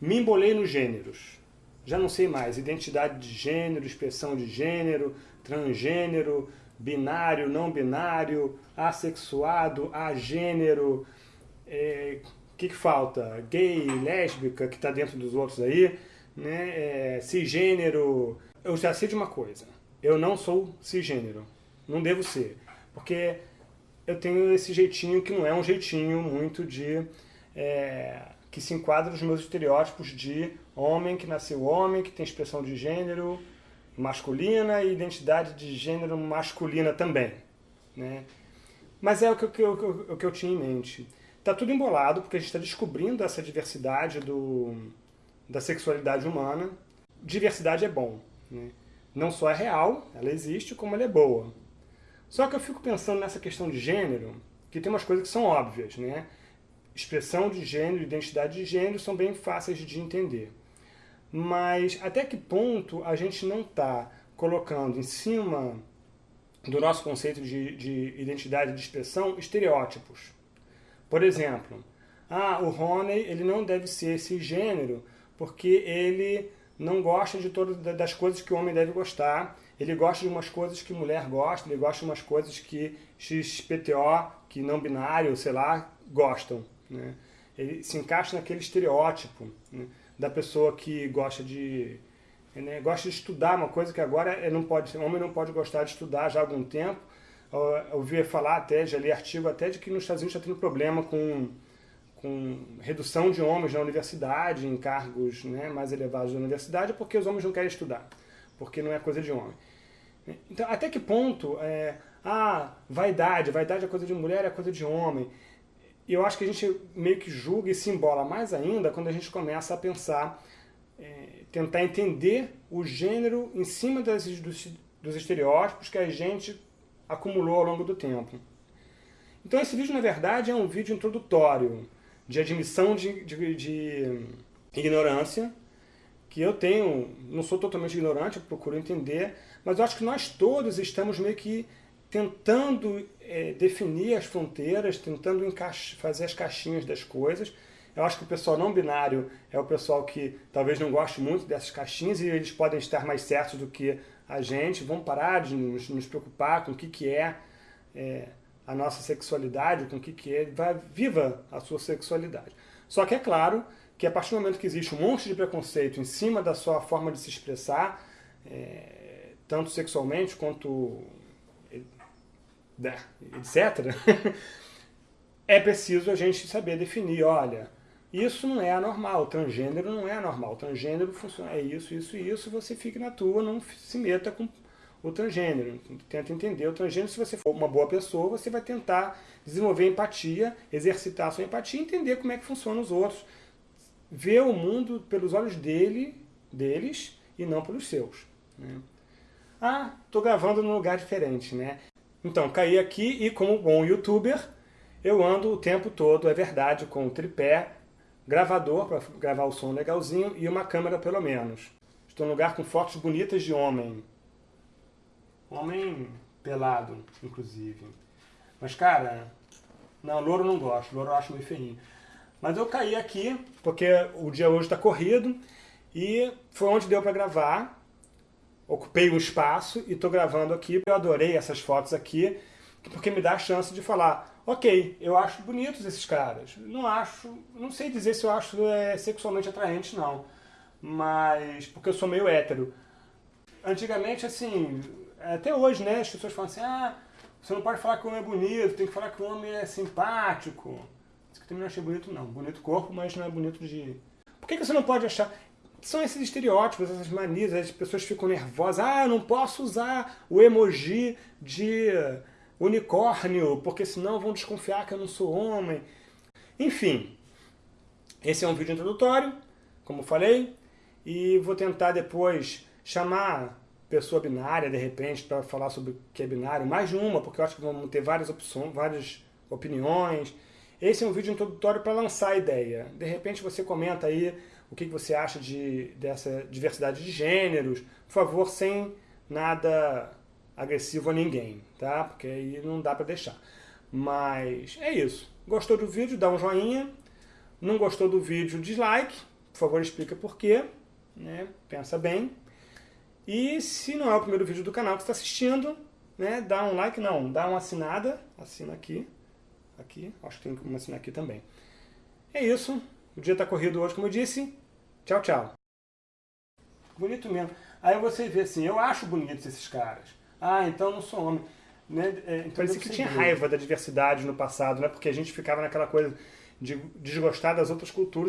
Me embolei nos gêneros. Já não sei mais. Identidade de gênero, expressão de gênero, transgênero, binário, não binário, assexuado, agênero, é, o que, que falta? Gay, lésbica, que está dentro dos outros aí, né? É, cisgênero. Eu já sei de uma coisa, eu não sou cisgênero, não devo ser, porque eu tenho esse jeitinho que não é um jeitinho muito de... É, que se enquadra nos meus estereótipos de homem que nasceu homem, que tem expressão de gênero masculina e identidade de gênero masculina também. Né? Mas é o que, o, que, o que eu tinha em mente. Está tudo embolado, porque a gente está descobrindo essa diversidade do, da sexualidade humana. Diversidade é bom. Né? Não só é real, ela existe, como ela é boa. Só que eu fico pensando nessa questão de gênero, que tem umas coisas que são óbvias. Né? Expressão de gênero, identidade de gênero são bem fáceis de entender. Mas até que ponto a gente não está colocando em cima do nosso conceito de, de identidade de expressão estereótipos? Por exemplo, ah, o Rony ele não deve ser esse gênero porque ele não gosta de todas das coisas que o homem deve gostar, ele gosta de umas coisas que mulher gosta, ele gosta de umas coisas que XPTO, que não binário, sei lá, gostam. Né? Ele se encaixa naquele estereótipo. Né? da pessoa que gosta de né, gosta de estudar, uma coisa que agora é, não pode, homem não pode gostar de estudar já há algum tempo. Eu ouvi falar até, já li artigo até de que nos Estados Unidos está tendo problema com, com redução de homens na universidade, em cargos né, mais elevados da universidade, porque os homens não querem estudar, porque não é coisa de homem. Então, até que ponto, é, ah, vaidade, vaidade é coisa de mulher, é coisa de homem. E eu acho que a gente meio que julga e se embola mais ainda quando a gente começa a pensar, é, tentar entender o gênero em cima das, dos, dos estereótipos que a gente acumulou ao longo do tempo. Então esse vídeo, na verdade, é um vídeo introdutório de admissão de, de, de ignorância, que eu tenho, não sou totalmente ignorante, eu procuro entender, mas eu acho que nós todos estamos meio que tentando é, definir as fronteiras, tentando fazer as caixinhas das coisas. Eu acho que o pessoal não binário é o pessoal que talvez não goste muito dessas caixinhas e eles podem estar mais certos do que a gente. Vamos parar de nos, nos preocupar com o que, que é, é, a nossa sexualidade, com o que, que é. Vai, viva a sua sexualidade. Só que é claro que a partir do momento que existe um monte de preconceito em cima da sua forma de se expressar, é, tanto sexualmente quanto etc., é preciso a gente saber definir, olha, isso não é anormal, transgênero não é anormal, transgênero funciona, é isso, isso e isso, você fique na tua, não se meta com o transgênero, tenta entender o transgênero, se você for uma boa pessoa, você vai tentar desenvolver empatia, exercitar a sua empatia, entender como é que funcionam os outros, ver o mundo pelos olhos dele, deles e não pelos seus. Né? Ah, estou gravando num lugar diferente, né? Então, caí aqui e como bom youtuber, eu ando o tempo todo, é verdade, com o tripé, gravador para gravar o som legalzinho e uma câmera pelo menos. Estou num lugar com fotos bonitas de homem. Homem pelado, inclusive. Mas, cara, não, louro não gosto, louro eu acho meio feinho. Mas eu caí aqui, porque o dia hoje está corrido, e foi onde deu para gravar ocupei um espaço e estou gravando aqui. Eu adorei essas fotos aqui, porque me dá a chance de falar, ok, eu acho bonitos esses caras. Não acho, não sei dizer se eu acho é, sexualmente atraente, não. Mas, porque eu sou meio hétero. Antigamente, assim, até hoje, né, as pessoas falam assim, ah, você não pode falar que o homem é bonito, tem que falar que o homem é simpático. Isso que eu também não achei bonito, não. Bonito corpo, mas não é bonito de... Por que, que você não pode achar são esses estereótipos, essas manias, as pessoas ficam nervosas. Ah, não posso usar o emoji de unicórnio, porque senão vão desconfiar que eu não sou homem. Enfim, esse é um vídeo introdutório, como falei, e vou tentar depois chamar pessoa binária, de repente, para falar sobre o que é binário, mais de uma, porque eu acho que vamos ter várias opções, várias opiniões. Esse é um vídeo introdutório para lançar a ideia. De repente você comenta aí o que você acha de, dessa diversidade de gêneros. Por favor, sem nada agressivo a ninguém, tá? Porque aí não dá para deixar. Mas é isso. Gostou do vídeo? Dá um joinha. Não gostou do vídeo? Dislike. por favor explica por quê, né? pensa bem. E se não é o primeiro vídeo do canal que está assistindo, né? dá um like, não, dá uma assinada, assina aqui, aqui, acho que tem como assinar aqui também. É isso, o dia está corrido hoje, como eu disse. Tchau, tchau. Bonito mesmo. Aí você vê assim, eu acho bonitos esses caras. Ah, então não sou homem. Né? É, então Parecia que tinha raiva da diversidade no passado, né? porque a gente ficava naquela coisa de desgostar das outras culturas.